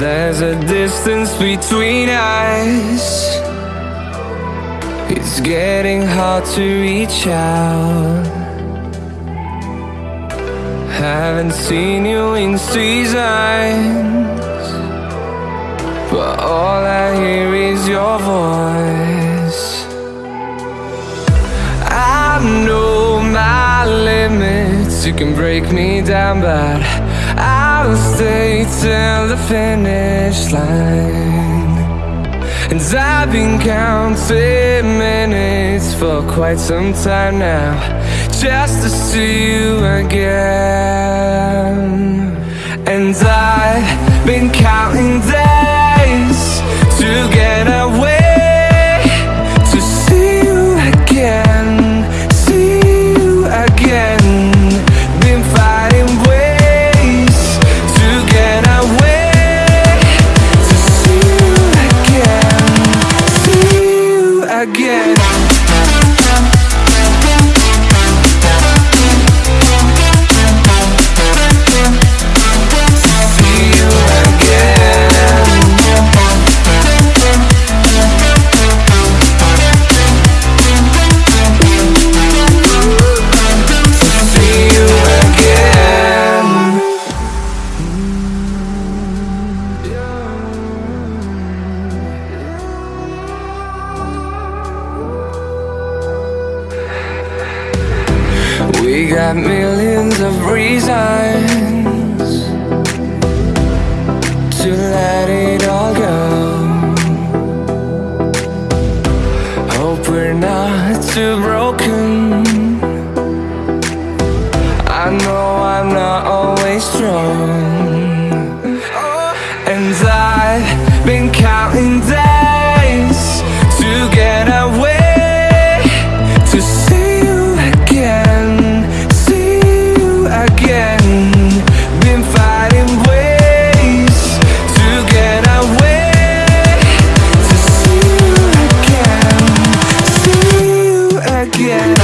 there's a distance between us. It's getting hard to reach out. Haven't seen you in seasons You can break me down but I'll stay till the finish line. And I've been counting minutes for quite some time now Just to see you again. And I've been counting you We got millions of reasons to let it all go. Hope we're not too broken yeah.